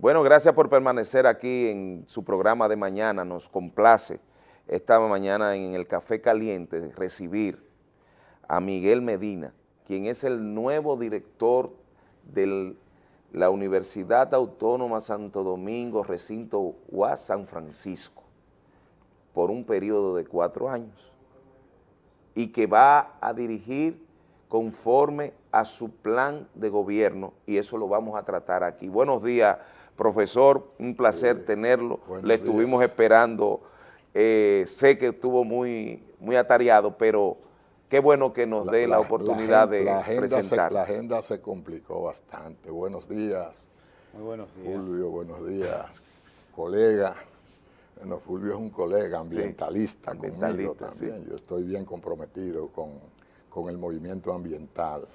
Bueno, gracias por permanecer aquí en su programa de mañana. Nos complace esta mañana en el Café Caliente recibir a Miguel Medina, quien es el nuevo director de la Universidad Autónoma Santo Domingo, recinto UAS San Francisco, por un periodo de cuatro años, y que va a dirigir conforme a su plan de gobierno, y eso lo vamos a tratar aquí. Buenos días, profesor, un placer tenerlo, le estuvimos esperando, eh, sé que estuvo muy, muy atareado, pero qué bueno que nos dé la, oportunidad de presentar. la agenda se complicó bastante. Buenos días. Muy buenos días. Fulvio, buenos días. Colega. Bueno, Fulvio es un colega ambientalista, conmigo también. Yo estoy bien comprometido con, con, el movimiento ambiental.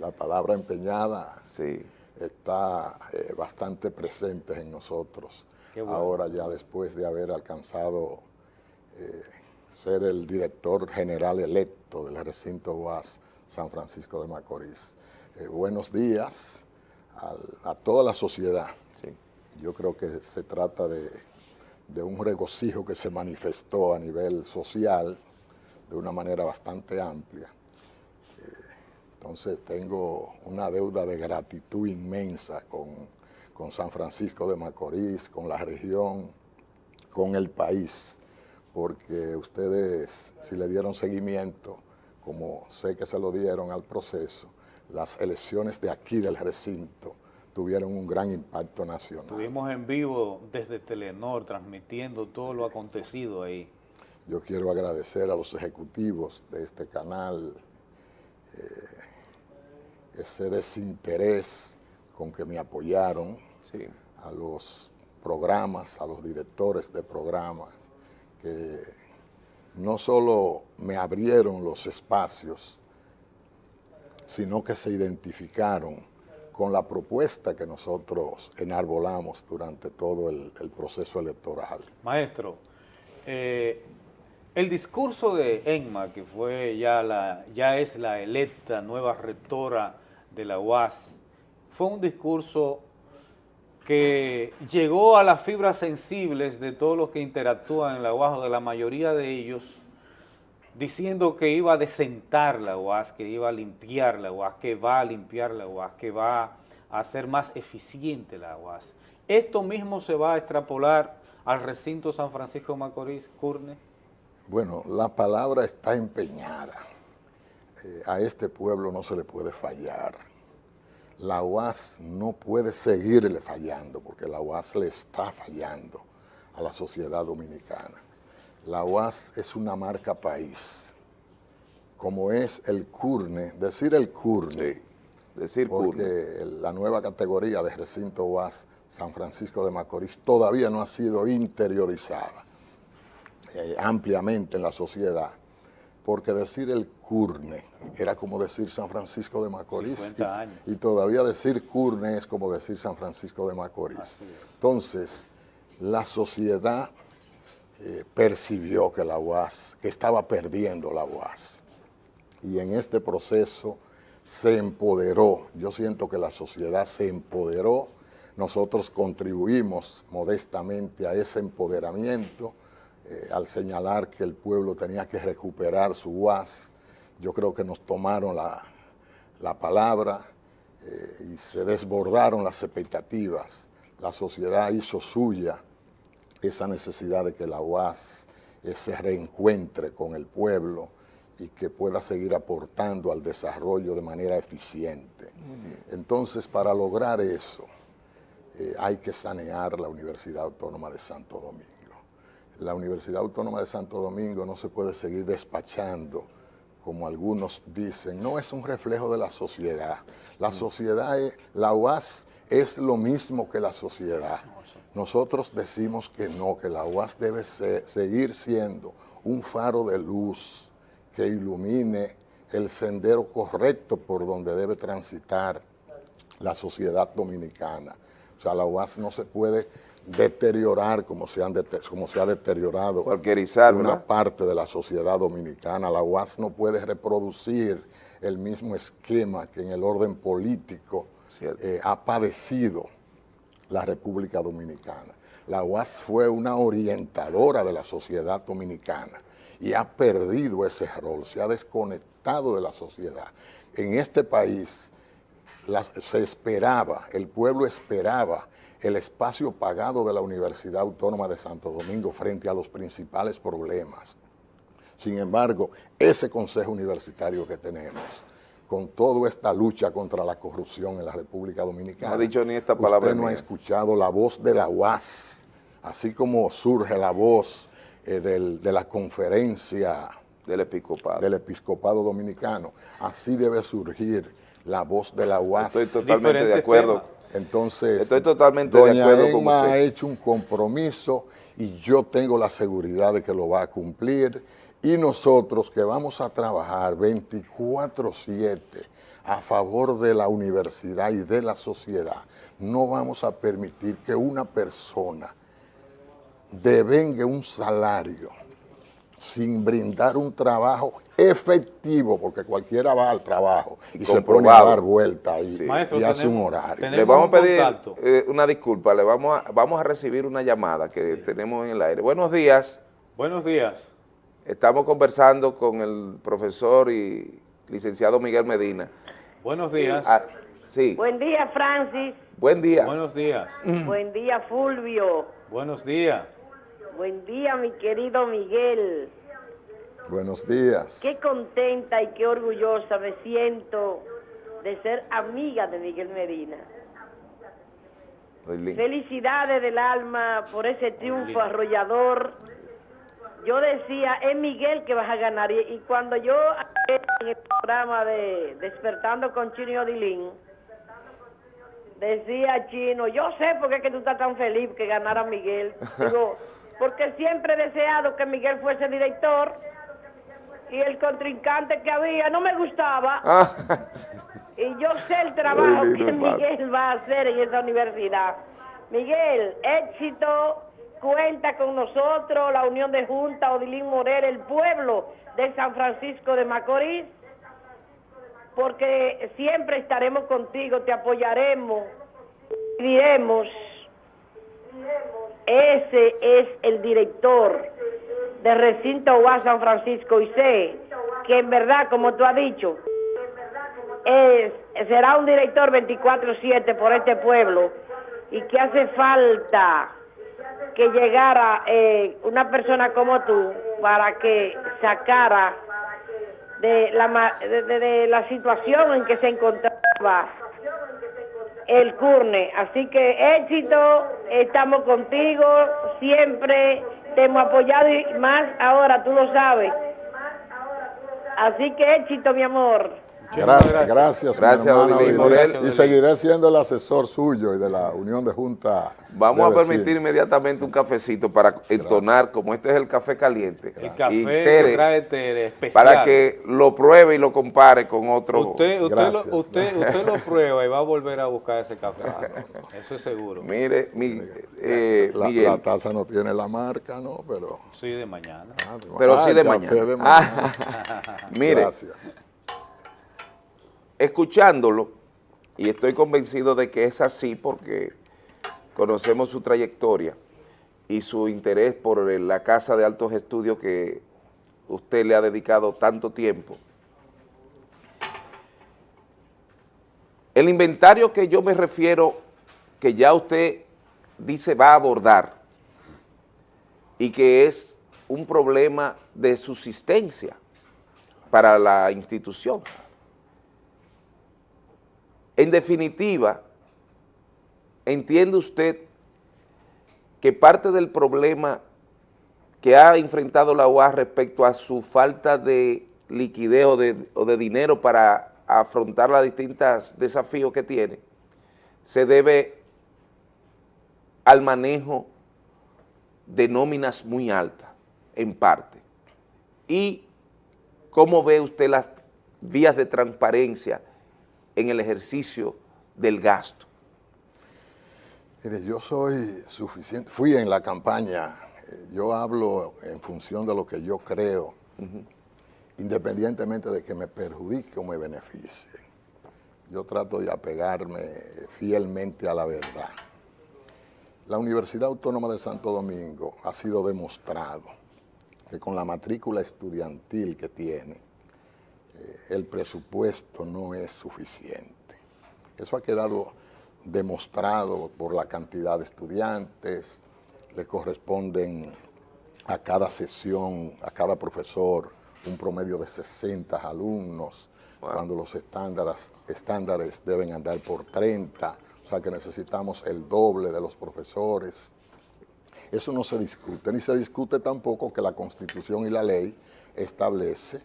La palabra empeñada sí. Está eh, bastante presente en nosotros. Ahora ya después de haber alcanzado eh, ser el director general electo del recinto UAS San Francisco de Macorís. Eh, buenos días a, toda la sociedad. Yo creo que se trata de, un regocijo que se manifestó a nivel social de una manera bastante amplia. Entonces tengo una deuda de gratitud inmensa con, con San Francisco de Macorís, con la región, con el país porque ustedes, si le dieron seguimiento, como sé que se lo dieron al proceso, las elecciones de aquí del recinto tuvieron un gran impacto nacional. Estuvimos en vivo desde Telenor transmitiendo todo lo acontecido ahí. Yo quiero agradecer a los ejecutivos de este canal eh, ese desinterés con que me apoyaron, a los programas, a los directores de programas, que no solo me abrieron los espacios, sino que se identificaron con la propuesta que nosotros enarbolamos durante todo el, proceso electoral. Maestro, eh, el discurso de Enma, que fue ya, la, ya es la electa nueva rectora de la UAS, fue un discurso que llegó a las fibras sensibles de todos los que interactúan en la UAS, de la mayoría de ellos, diciendo que iba a desentar la UAS, que iba a limpiar la UAS, que va a limpiar la UAS, que va a hacer más eficiente la UAS. ¿Esto mismo se va a extrapolar al recinto San Francisco Macorís, Curne? Bueno, la palabra está empeñada. Eh, a este pueblo no se le puede fallar. La UAS no puede seguirle fallando, porque la UAS le está fallando a la sociedad dominicana. La UAS es una marca país, como es el CURNE, decir el CURNE, decir porque la nueva categoría de recinto UAS San Francisco de Macorís todavía no ha sido interiorizada eh, ampliamente en la sociedad porque decir el Curne era como decir San Francisco de Macorís. Y, todavía decir Curne es como decir San Francisco de Macorís. Entonces, la sociedad eh, percibió que la UAS, que estaba perdiendo la UAS. Y en este proceso se empoderó. Yo siento que la sociedad se empoderó. Nosotros contribuimos modestamente a ese empoderamiento eh, al señalar que el pueblo tenía que recuperar su UAS. Yo creo que nos tomaron la, palabra eh, y se desbordaron las expectativas. La sociedad hizo suya esa necesidad de que la UAS eh, se reencuentre con el pueblo y que pueda seguir aportando al desarrollo de manera eficiente. Entonces, para lograr eso, hay que sanear la Universidad Autónoma de Santo Domingo la Universidad Autónoma de Santo Domingo no se puede seguir despachando, como algunos dicen, no es un reflejo de la sociedad. La mm. sociedad, es, la UAS es lo mismo que la sociedad. Nosotros decimos que no, que la UAS debe seguir siendo un faro de luz que ilumine el sendero correcto por donde debe transitar la sociedad dominicana. O sea, la UAS no se puede deteriorar como se, han como se ha deteriorado una parte de la sociedad dominicana. La UAS no puede reproducir el mismo esquema que en el orden político eh, ha padecido la República Dominicana. La UAS fue una orientadora de la sociedad dominicana y ha perdido ese rol, se ha desconectado de la sociedad. En este país se esperaba, el pueblo esperaba el espacio pagado de la Universidad Autónoma de Santo Domingo frente a los principales problemas. Sin embargo, ese consejo universitario que tenemos, con toda esta lucha contra la corrupción en la República Dominicana, no ha dicho ni esta palabra usted no ha escuchado la voz de la UAS, así como surge la voz eh, de la conferencia del episcopado. del episcopado dominicano, así debe surgir la voz de la UAS. Estoy totalmente de acuerdo. Entonces, Estoy totalmente doña de acuerdo con Emma usted. ha hecho un compromiso y yo tengo la seguridad de que lo va a cumplir y nosotros que vamos a trabajar 24-7 a favor de la universidad y de la sociedad, no vamos a permitir que una persona devengue un salario sin brindar un trabajo efectivo, porque cualquiera va al trabajo y, se pone a dar vuelta y, Sí. Maestro, y hace un horario. tenemos- Le vamos a un pedir eh, una disculpa, le vamos a, vamos a recibir una llamada que tenemos en el aire. Buenos días, Buenos días. estamos conversando con el profesor y licenciado Miguel Medina. Buenos días. Ah, sí, Buen día, Francis. buen día. Buenos días. Buen día, Fulvio. Buenos días. Buen día, mi querido Miguel. Buenos días. Qué contenta y qué orgullosa me siento de ser amiga de Miguel Medina. Felicidades del alma por ese triunfo arrollador. Yo decía, es Miguel que vas a ganar. Y, y cuando yo en el programa de Despertando con Chino y Odilín, decía Chino, yo sé por qué es que tú estás tan feliz que ganara Miguel. Digo, porque siempre he deseado que Miguel fuese director y el contrincante que había no me gustaba. Ah, Y yo sé el trabajo que. Miguel va a hacer en esa universidad. Miguel, éxito, cuenta con nosotros, la Unión de Junta, Odilín Morel, el pueblo de San Francisco de Macorís, porque siempre estaremos contigo, te apoyaremos, diremos, ese es el director de recinto UAS San Francisco y sé que en verdad, como tú has dicho, será un director 24/7 por este pueblo y que hace falta que llegara eh, una persona como tú para que sacara de la, de la situación en que se encontraba el CURNE. Así que éxito, estamos contigo, siempre te hemos apoyado y más ahora, tú lo sabes. Así que éxito, mi amor. Gracias, gracias. gracias, Gracias, hermano Odilín Odilín. Morel. Y seguiré siendo el asesor suyo y de la Unión de Junta. Vamos de a permitir inmediatamente un cafecito para entonar, como este es el café caliente. El y café Tere, que trae Tere, especial. para que lo pruebe y lo compare con otro. Usted, usted, lo, usted, usted lo prueba y va a volver a buscar ese café. Eso es seguro. Mire, mi, eh, La, Miguel, la taza no tiene la marca, ¿no? Pero, Sí, de mañana. ah, de- pero ah, sí de mañana. de mañana. Ah, mire, Gracias. Escuchándolo, y estoy convencido de que es así porque conocemos su trayectoria y su interés por la Casa de Altos Estudios que usted le ha dedicado tanto tiempo. El inventario que yo me refiero, que ya usted dice va a abordar, y que es un problema de subsistencia para la institución. En definitiva, ¿entiende usted que parte del problema que ha enfrentado la UAS respecto a su falta de liquidez o de, dinero para afrontar los distintos desafíos que tiene, se debe al manejo de nóminas muy altas, en parte? ¿Y cómo ve usted las vías de transparencia en el ejercicio del gasto? Mire, yo soy suficiente, fui en la campaña, eh, yo hablo en función de lo que yo creo, independientemente de que me perjudique o me beneficie. Yo trato de apegarme fielmente a la verdad. La Universidad Autónoma de Santo Domingo ha sido demostrado que con la matrícula estudiantil que tiene, el presupuesto no es suficiente. Eso ha quedado demostrado por la cantidad de estudiantes, le corresponden a cada sesión, a cada profesor, un promedio de 60 alumnos, cuando los estándares, estándares deben andar por 30, o sea que necesitamos el doble de los profesores. Eso no se discute, ni se discute tampoco que la Constitución y la ley establece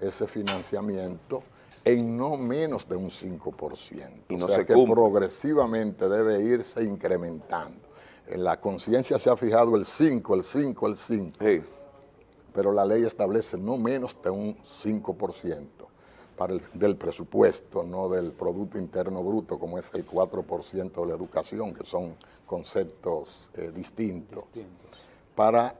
ese financiamiento en no menos de un 5%. Y no o sea que progresivamente debe irse incrementando. En la conciencia se ha fijado el 5, el 5, el 5. Pero la ley establece no menos de un 5% para el, del presupuesto, no del Producto Interno Bruto, como es el 4% de la educación, que son conceptos eh, distintos, para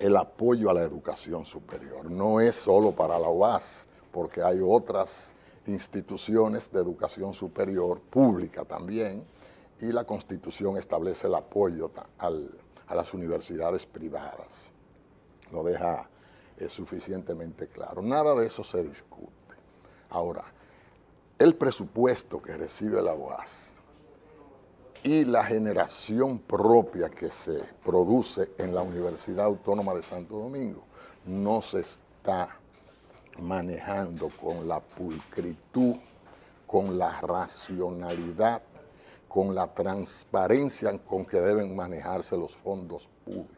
el apoyo a la educación superior. No es solo para la UAS, porque hay otras instituciones de educación superior, pública también, y la Constitución establece el apoyo a las universidades privadas. Lo deja eh, suficientemente claro. Nada de eso se discute. Ahora, el presupuesto que recibe la UAS y la generación propia que se produce en la Universidad Autónoma de Santo Domingo no se está manejando con la pulcritud, con la racionalidad, con la transparencia con que deben manejarse los fondos públicos.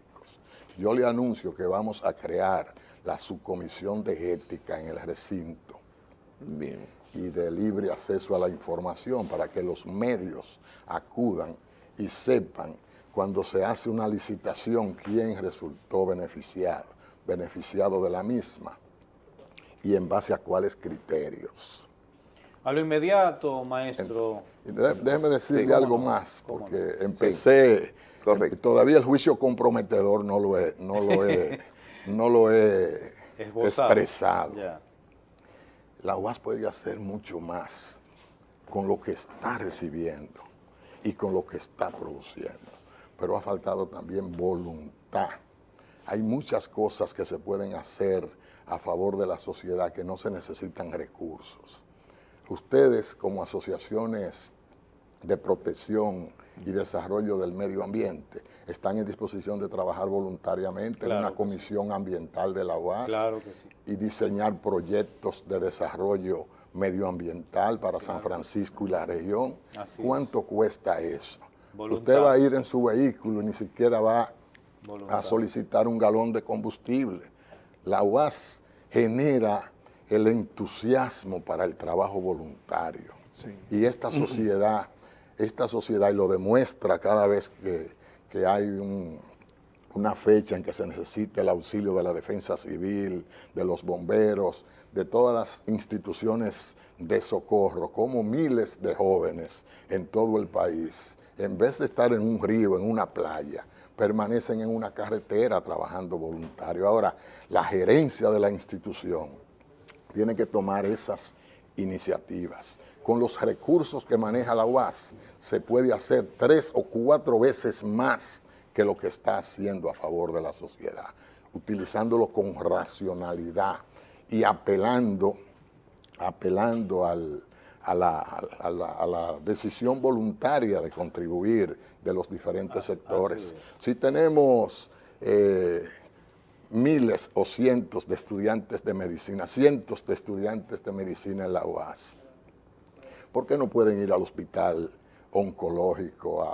Yo le anuncio que vamos a crear la subcomisión de ética en el recinto y de libre acceso a la información para que los medios acudan y sepan cuando se hace una licitación quién resultó beneficiado, beneficiado de la misma y en base a cuáles criterios. A lo inmediato, maestro. déjeme decirle algo más, porque empecé, todavía el juicio comprometedor no lo he, no lo he, no lo he expresado la UAS puede hacer mucho más con lo que está recibiendo y con lo que está produciendo, pero ha faltado también voluntad. Hay muchas cosas que se pueden hacer a favor de la sociedad que no se necesitan recursos. Ustedes como asociaciones de protección y desarrollo del medio ambiente están en disposición de trabajar voluntariamente en una comisión ambiental de la UAS y diseñar proyectos de desarrollo medioambiental para San Francisco y la región. ¿Cuánto cuesta eso? Usted va a ir en su vehículo y ni siquiera va a solicitar un galón de combustible. La UAS genera el entusiasmo para el trabajo voluntario. Y esta sociedad esta sociedad, lo demuestra cada vez que, hay una fecha en que se necesita el auxilio de la defensa civil, de los bomberos, de todas las instituciones de socorro, como miles de jóvenes en todo el país, en vez de estar en un río, en una playa, permanecen en una carretera trabajando voluntario. Ahora, la gerencia de la institución tiene que tomar esas iniciativas con los recursos que maneja la UAS, se puede hacer tres o cuatro veces más que lo que está haciendo a favor de la sociedad, utilizándolo con racionalidad y apelando, apelando a, la, decisión voluntaria de contribuir de los diferentes sectores. Si tenemos eh, miles o cientos de estudiantes de medicina, cientos de estudiantes de medicina en la UAS, ¿Por qué no pueden ir al hospital oncológico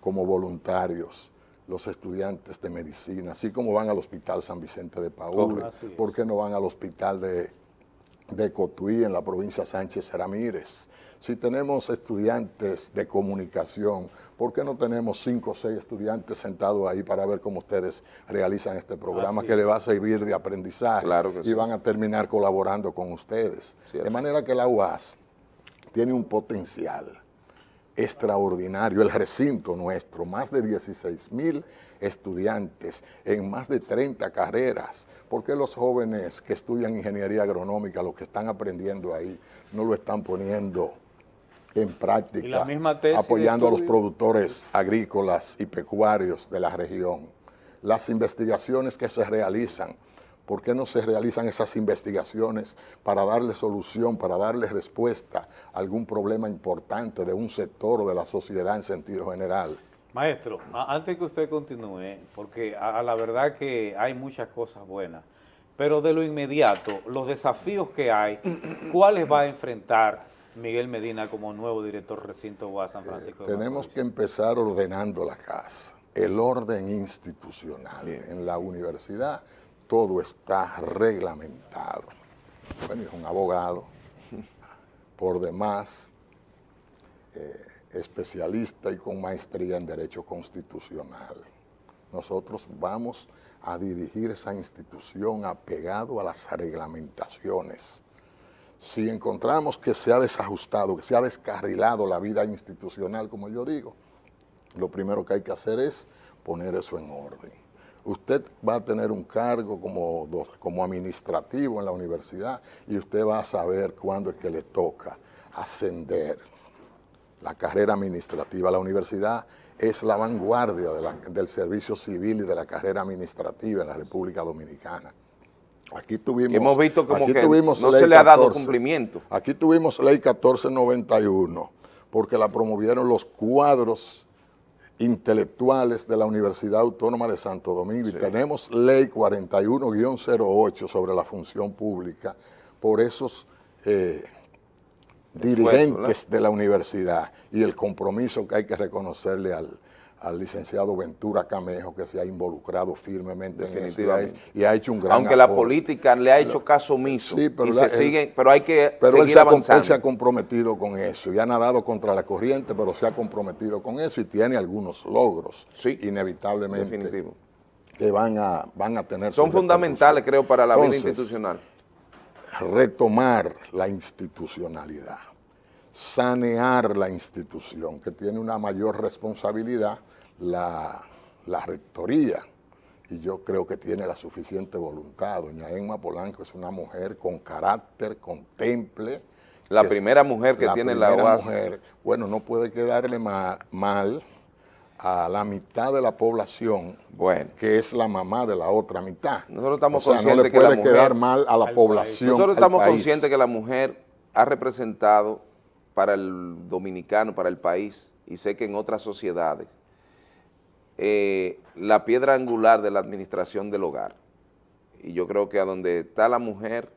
como voluntarios los estudiantes de medicina, así como van al hospital San Vicente de Paúl? ¿Por qué no van al hospital de, de Cotuí en la provincia Sánchez Ramírez? Si tenemos estudiantes de comunicación, ¿por qué no tenemos cinco o seis estudiantes sentados ahí para ver cómo ustedes realizan este programa que le va a servir de aprendizaje y van a terminar colaborando con ustedes? De manera que la UAS tiene un potencial extraordinario, el recinto nuestro, más de 16 mil estudiantes en más de 30 carreras. porque los jóvenes que estudian ingeniería agronómica, lo que están aprendiendo ahí, no lo están poniendo en Y práctica, la misma apoyando a los productores agrícolas y pecuarios de la región. Las investigaciones que se realizan, ¿por qué no se realizan esas investigaciones para darle solución, para darle respuesta a algún problema importante de un sector o de la sociedad en sentido general? Maestro, antes que usted continúe, porque a, la verdad que hay muchas cosas buenas, pero de lo inmediato, los desafíos que hay, ¿cuáles va a enfrentar Miguel Medina como nuevo director recinto UAS San Francisco de Tenemos que empezar ordenando la casa, el orden institucional. Bien. En la universidad todo está reglamentado. Bueno, es un abogado, por demás, eh, especialista y con maestría en Derecho Constitucional. Nosotros vamos a dirigir esa institución apegado a las reglamentaciones. Si encontramos que se ha desajustado, que se ha descarrilado la vida institucional, como yo digo, lo primero que hay que hacer es poner eso en orden. Usted va a tener un cargo como, como administrativo en la universidad y usted va a saber cuándo es que le toca ascender la carrera administrativa. La universidad es la vanguardia de la- del servicio civil y de la carrera administrativa en la República Dominicana. Aquí tuvimos, hemos visto como que no ley se le ha dado 14. cumplimiento. Aquí tuvimos ley 1491 porque la promovieron los cuadros intelectuales de la Universidad Autónoma de Santo Domingo y tenemos ley 41-08 sobre la función pública por esos eh, dirigentes de la universidad y el compromiso que hay que reconocerle al, al licenciado Ventura Camejo que se ha involucrado firmemente en eso y ha, y ha hecho un gran Aunque la política le ha hecho caso omiso. Sí, pero y la- se él- sigue, pero hay que Pero él seguir se, ha, com- él avanzando. se ha comprometido con eso y ha nadado contra la corriente, pero se ha comprometido con eso y tiene algunos logros, Sí, inevitablemente, Definitivo. que van a, van a tener Son fundamentales, creo, para la vida institucional. retomar la institucionalidad, sanear la institución, que tiene una mayor responsabilidad la, la rectoría, y yo creo que tiene la suficiente voluntad. Doña Emma Polanco es una mujer con carácter, con temple. La primera mujer que tiene la UAS. mujer, bueno, no puede quedarle ma- mal a la mitad de la población Bueno, que es la mamá de la otra mitad. Nosotros estamos o sea, no le que la puede mujer- quedar mal a la población. nosotros estamos país. conscientes que la mujer ha representado para el dominicano, para el país, y sé que en otras sociedades, eh, la piedra angular de la administración del hogar. Y yo creo que a donde está la mujer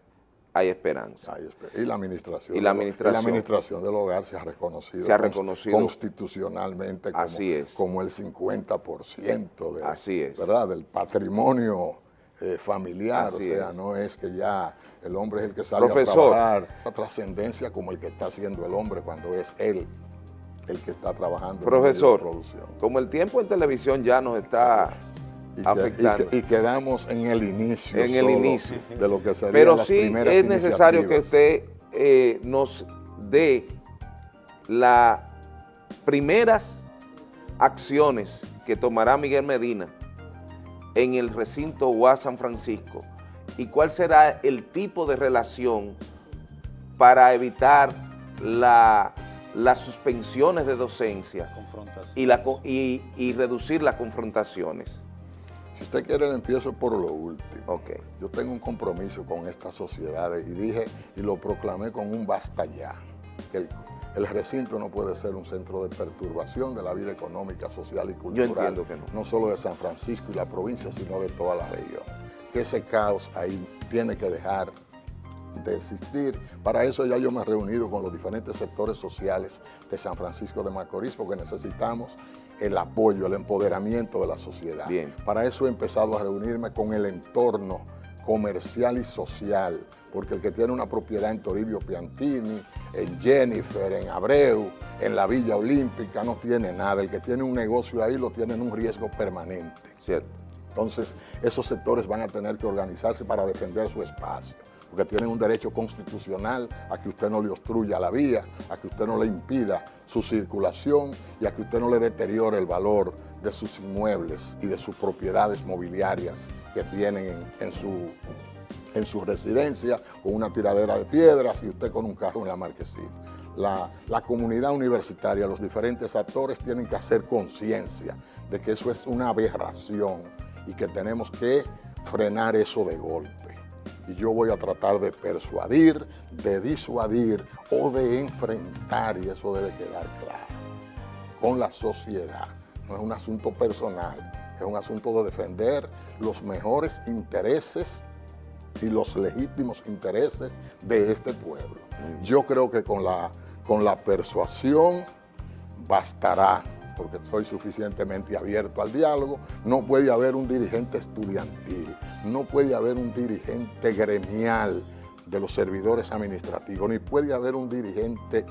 hay esperanza. Y la administración. Y la administración. y la administración del hogar se ha reconocido. Se ha reconocido. Constitucionalmente como, Así es. como el 50% de, Así es. ¿verdad? del patrimonio eh, familiar. Así o sea, es. no es que ya el hombre es el que sale Profesor. a trabajar. La trascendencia como el que está haciendo el hombre cuando es él el que está trabajando en Profesor, producción. como el tiempo en televisión ya nos está Y, que- afectando. y que- y quedamos en el inicio. En el inicio. De lo que serían Pero las sí primeras es necesario que usted eh, nos dé las primeras acciones que tomará Miguel Medina en el recinto UAS San Francisco y cuál será el tipo de relación para evitar la- las suspensiones de docencia y, la, y- y reducir las confrontaciones. Si usted quiere, le empiezo por lo último. Ok. Yo tengo un compromiso con estas sociedades y dije y lo proclamé con un basta ya. que El, el recinto no puede ser un centro de perturbación de la vida económica, social y cultural. entiendo que no. No solo de San Francisco y la provincia, sino de toda la región. Que ese caos ahí tiene que dejar de existir. Para eso ya yo me he reunido con los diferentes sectores sociales de San Francisco de Macorís porque necesitamos el apoyo, el empoderamiento de la sociedad. Bien. Para eso he empezado a reunirme con el entorno comercial y social, porque el que tiene una propiedad en Toribio Piantini, en Jennifer, en Abreu, en la Villa Olímpica, no tiene nada. El que tiene un negocio ahí lo tiene en un riesgo permanente. Cierto. Entonces, esos sectores van a tener que organizarse para defender su espacio, porque tienen un derecho constitucional a que usted no le obstruya la vía, a que usted no le impida su circulación y a que usted no le deteriore el valor de sus inmuebles y de sus propiedades mobiliarias que tienen en, su, en su residencia, con una tiradera de piedras y usted con un carro en la marquesina. la, la comunidad universitaria, los diferentes actores tienen que hacer conciencia de que eso es una aberración y que tenemos que frenar eso de golpe. Y yo voy a tratar de persuadir, de disuadir o de enfrentar, y eso debe quedar claro, con la sociedad. No es un asunto personal, es un asunto de defender los mejores intereses y los legítimos intereses de este pueblo. Yo creo que con la, con la persuasión bastará, porque soy suficientemente abierto al diálogo, no puede haber un dirigente estudiantil, no puede haber un dirigente gremial de los servidores administrativos, ni puede haber un dirigente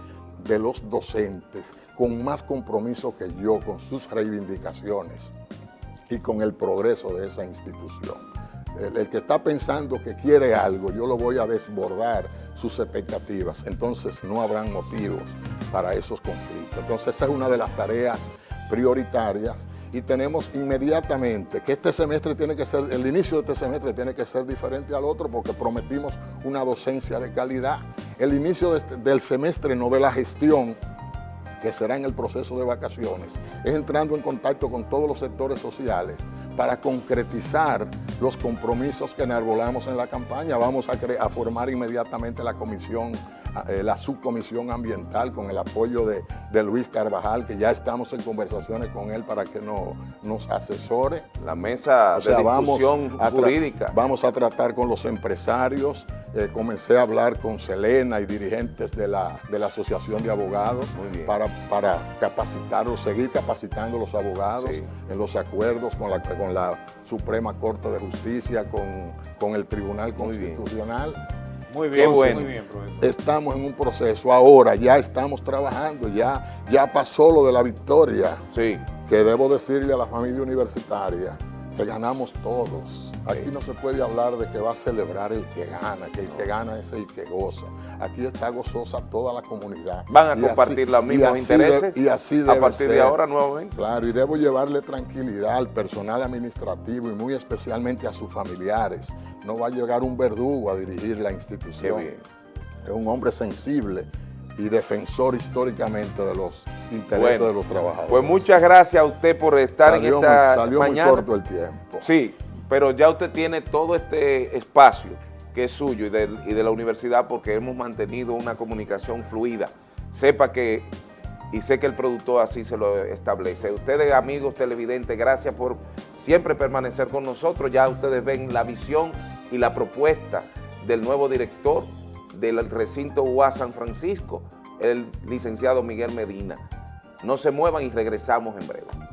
de los docentes con más compromiso que yo con sus reivindicaciones y con el progreso de esa institución. El, que está pensando que quiere algo, yo lo voy a desbordar sus expectativas, entonces no habrán motivos para esos conflictos. Entonces esa es una de las tareas prioritarias y tenemos inmediatamente que este semestre tiene que ser, el inicio de este semestre tiene que ser diferente al otro porque prometimos una docencia de calidad. El inicio este, del semestre, no de la gestión, que será en el proceso de vacaciones, es entrando en contacto con todos los sectores sociales para concretizar los compromisos que enarbolamos en la campaña. Vamos a, a formar inmediatamente la comisión la subcomisión ambiental con el apoyo de, Luis Carvajal, que ya estamos en conversaciones con él para que nos asesore. La mesa de discusión jurídica. Vamos a tratar con los empresarios, eh, comencé a hablar con Selena y dirigentes de la, de la Asociación de Abogados para, para capacitarlos, seguir capacitando a los abogados en los acuerdos con la, con la Suprema Corte de Justicia, con, con el Tribunal Constitucional. Muy bien, muy bien, profesor. Estamos en un proceso ahora, ya estamos trabajando, ya, ya pasó lo de la victoria. Sí. Que debo decirle a la familia universitaria que ganamos todos. Aquí no se puede hablar de que va a celebrar el que gana, que el que gana es el que goza. Aquí está gozosa toda la comunidad. Van a compartir los mismos intereses y así a partir de ahora nuevamente. Claro, y debo llevarle tranquilidad al personal administrativo y muy especialmente a sus familiares. No va a llegar un verdugo a dirigir la institución. Es un hombre sensible y defensor históricamente de los intereses de los trabajadores. Pues muchas gracias a usted por estar en esta salió mañana. muy corto el tiempo. Sí, pero ya usted tiene todo este espacio que es suyo y de, la universidad porque hemos mantenido una comunicación fluida. Sepa que, y sé que el productor así se lo establece. Ustedes, amigos televidentes, gracias por siempre permanecer con nosotros. Ya ustedes ven la visión y la propuesta del nuevo director del recinto UA San Francisco, el licenciado Miguel Medina. No se muevan y regresamos en breve.